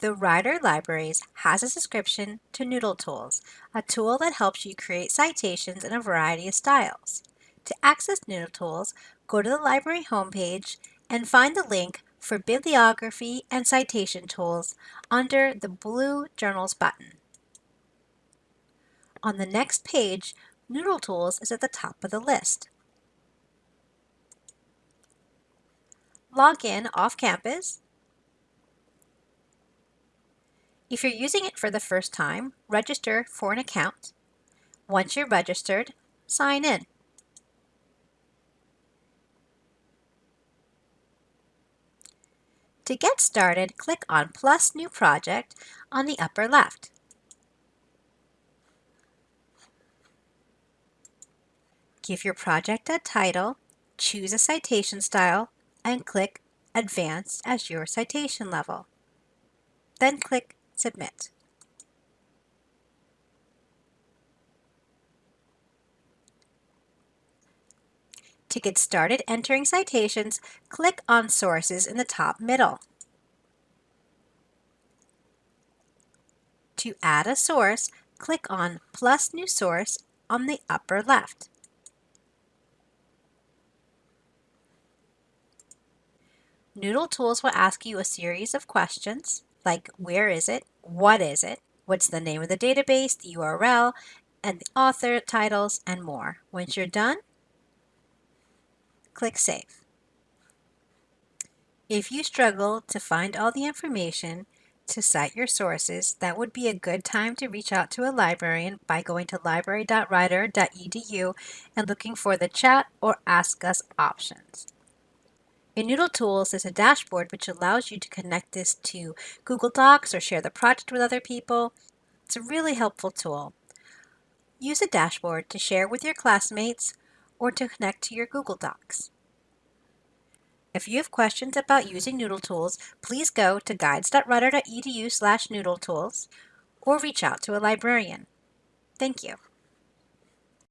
The Rider Libraries has a subscription to Noodle Tools, a tool that helps you create citations in a variety of styles. To access Noodle Tools, go to the library homepage and find the link for Bibliography and Citation Tools under the blue Journals button. On the next page, Noodle Tools is at the top of the list. Log in off campus if you're using it for the first time, register for an account. Once you're registered, sign in. To get started, click on Plus New Project on the upper left. Give your project a title, choose a citation style, and click Advanced as your citation level. Then click Submit. To get started entering citations, click on Sources in the top middle. To add a source, click on Plus New Source on the upper left. Noodle Tools will ask you a series of questions like where is it, what is it, what's the name of the database, the URL, and the author, titles, and more. Once you're mm-hmm. done, click Save. If you struggle to find all the information to cite your sources, that would be a good time to reach out to a librarian by going to library.rider.edu and looking for the chat or ask us options. In Noodle Tools, there's a dashboard which allows you to connect this to Google Docs or share the project with other people. It's a really helpful tool. Use a dashboard to share with your classmates or to connect to your Google Docs. If you have questions about using Noodle Tools, please go to guides.rider.edu slash noodletools or reach out to a librarian. Thank you.